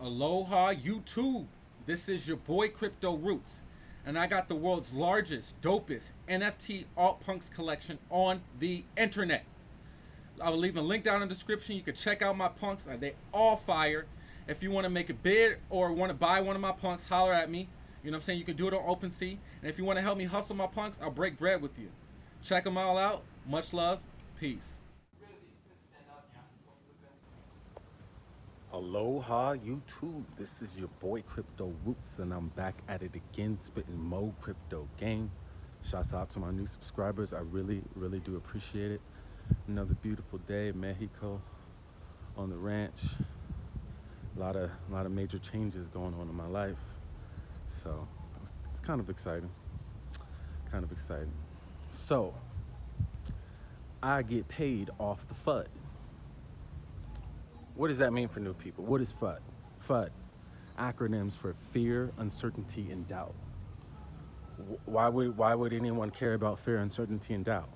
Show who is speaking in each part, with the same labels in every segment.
Speaker 1: Aloha YouTube. This is your boy Crypto Roots, and I got the world's largest, dopest NFT alt punks collection on the internet. I will leave a link down in the description. You can check out my punks. Uh, they all fire. If you want to make a bid or want to buy one of my punks, holler at me. You know what I'm saying? You can do it on OpenSea. And if you want to help me hustle my punks, I'll break bread with you. Check them all out. Much love. Peace.
Speaker 2: Aloha YouTube, this is your boy Crypto Roots and I'm back at it again spitting Mo Crypto Game. Shouts out to my new subscribers, I really, really do appreciate it. Another beautiful day in Mexico on the ranch. A lot of, a lot of major changes going on in my life. So it's kind of exciting, kind of exciting. So I get paid off the FUD. What does that mean for new people? What is FUD? FUD, acronyms for fear, uncertainty, and doubt. Why would, why would anyone care about fear, uncertainty, and doubt?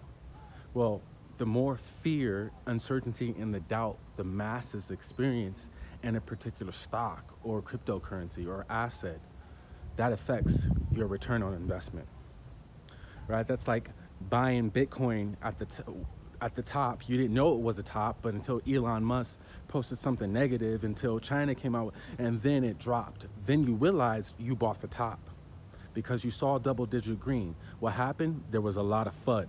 Speaker 2: Well, the more fear, uncertainty, and the doubt the masses experience in a particular stock or cryptocurrency or asset, that affects your return on investment. Right? That's like buying Bitcoin at the at the top. You didn't know it was a top, but until Elon Musk posted something negative, until China came out, and then it dropped. Then you realized you bought the top because you saw double digit green. What happened? There was a lot of FUD.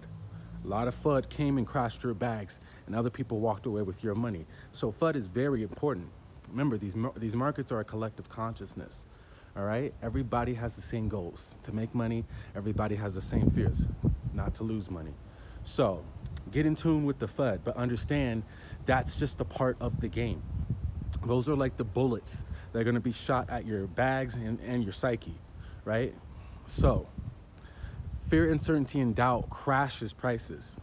Speaker 2: A lot of FUD came and crashed your bags, and other people walked away with your money. So FUD is very important. Remember, these, these markets are a collective consciousness. All right? Everybody has the same goals to make money. Everybody has the same fears, not to lose money. So get in tune with the FUD, but understand that's just a part of the game. Those are like the bullets that are gonna be shot at your bags and, and your psyche, right? So, fear, uncertainty, and doubt crashes prices.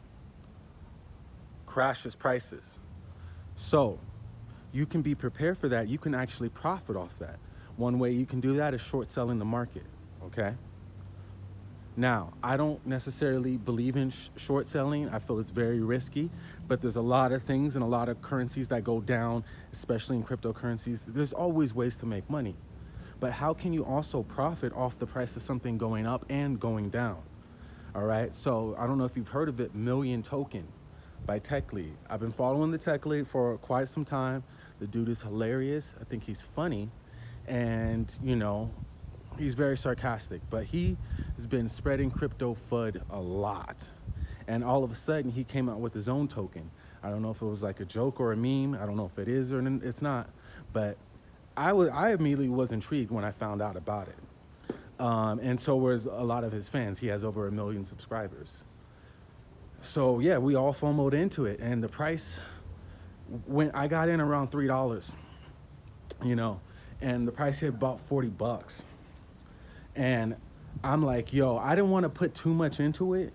Speaker 2: Crashes prices. So, you can be prepared for that. You can actually profit off that. One way you can do that is short selling the market, okay? Now, I don't necessarily believe in sh short selling. I feel it's very risky, but there's a lot of things and a lot of currencies that go down, especially in cryptocurrencies. There's always ways to make money. But how can you also profit off the price of something going up and going down? All right, so I don't know if you've heard of it, Million Token by Tech Lead. I've been following the Tech Lead for quite some time. The dude is hilarious. I think he's funny. And, you know, he's very sarcastic, but he has been spreading crypto FUD a lot. And all of a sudden, he came out with his own token. I don't know if it was like a joke or a meme. I don't know if it is or it's not. But I, was, I immediately was intrigued when I found out about it. Um, and so was a lot of his fans. He has over a million subscribers. So yeah, we all FOMOed into it. And the price, when I got in around $3, you know, and the price hit about 40 bucks. And I'm like, yo, I didn't want to put too much into it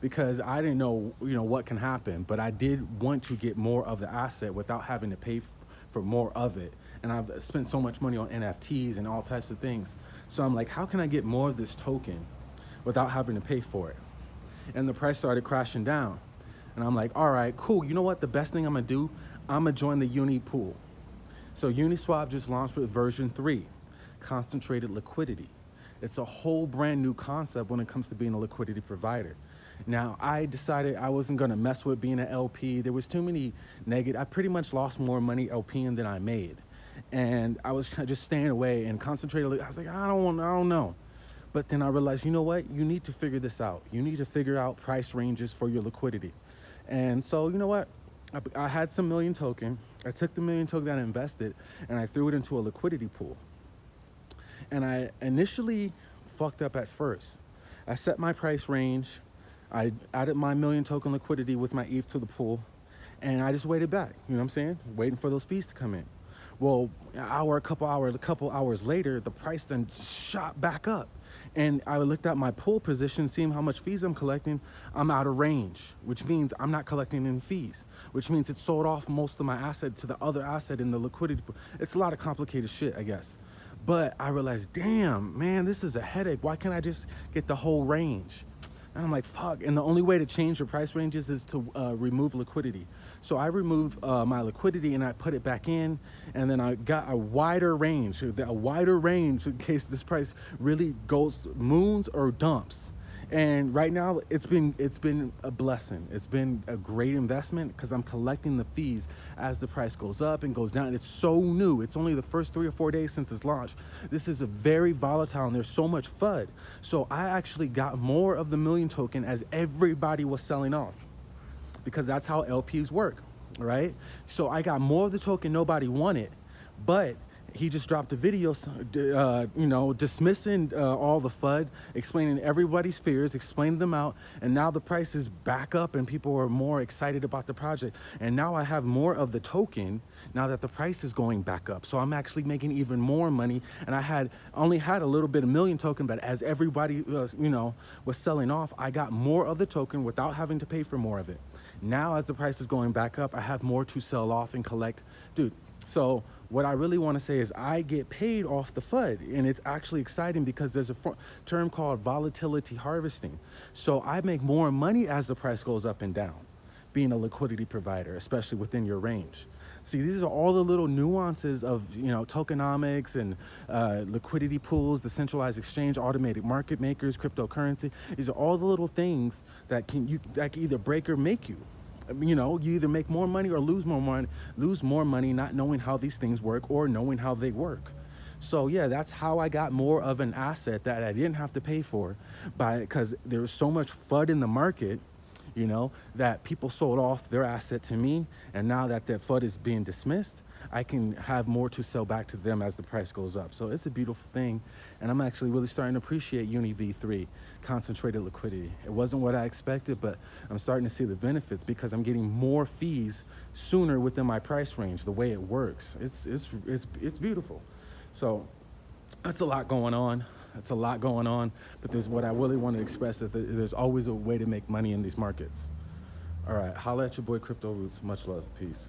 Speaker 2: because I didn't know, you know, what can happen. But I did want to get more of the asset without having to pay for more of it. And I've spent so much money on NFTs and all types of things. So I'm like, how can I get more of this token without having to pay for it? And the price started crashing down. And I'm like, all right, cool. You know what? The best thing I'm gonna do, I'm gonna join the Uni pool. So Uniswap just launched with version three, concentrated liquidity. It's a whole brand new concept when it comes to being a liquidity provider. Now, I decided I wasn't gonna mess with being an LP. There was too many negative, I pretty much lost more money LPing than I made. And I was just staying away and concentrating. I was like, I don't want, I don't know. But then I realized, you know what? You need to figure this out. You need to figure out price ranges for your liquidity. And so, you know what? I, I had some million token. I took the million token that I invested and I threw it into a liquidity pool. And I initially fucked up at first. I set my price range. I added my million token liquidity with my ETH to the pool. And I just waited back, you know what I'm saying? Waiting for those fees to come in. Well, an hour, a couple hours, a couple hours later, the price then shot back up. And I looked at my pool position, seeing how much fees I'm collecting. I'm out of range, which means I'm not collecting any fees, which means it sold off most of my asset to the other asset in the liquidity. Pool. It's a lot of complicated shit, I guess. But I realized, damn, man, this is a headache. Why can't I just get the whole range? And I'm like, fuck. And the only way to change your price ranges is to uh, remove liquidity. So I remove uh, my liquidity and I put it back in, and then I got a wider range, a wider range in case this price really goes moons or dumps. And right now, it's been it's been a blessing. It's been a great investment because I'm collecting the fees as the price goes up and goes down. and It's so new. It's only the first three or four days since its launch. This is a very volatile, and there's so much FUD. So I actually got more of the million token as everybody was selling off, because that's how LPs work, right? So I got more of the token nobody wanted, but he just dropped a video, uh, you know, dismissing uh, all the FUD, explaining everybody's fears, explaining them out, and now the price is back up and people are more excited about the project. And now I have more of the token now that the price is going back up. So I'm actually making even more money. And I had only had a little bit of million token, but as everybody, was, you know, was selling off, I got more of the token without having to pay for more of it. Now, as the price is going back up, I have more to sell off and collect. Dude, so what I really want to say is I get paid off the FUD and it's actually exciting because there's a term called volatility harvesting. So I make more money as the price goes up and down being a liquidity provider, especially within your range. See, these are all the little nuances of you know tokenomics and uh, liquidity pools, the centralized exchange, automated market makers, cryptocurrency. These are all the little things that can you that can either break or make you you know, you either make more money or lose more money, lose more money not knowing how these things work or knowing how they work. So yeah, that's how I got more of an asset that I didn't have to pay for by because there was so much FUD in the market, you know, that people sold off their asset to me. And now that that FUD is being dismissed, I can have more to sell back to them as the price goes up. So it's a beautiful thing. And I'm actually really starting to appreciate Uni V3, concentrated liquidity. It wasn't what I expected, but I'm starting to see the benefits because I'm getting more fees sooner within my price range, the way it works. It's, it's, it's, it's beautiful. So that's a lot going on. That's a lot going on, but there's what I really want to express that there's always a way to make money in these markets. All right, holla at your boy Crypto Roots. Much love. Peace.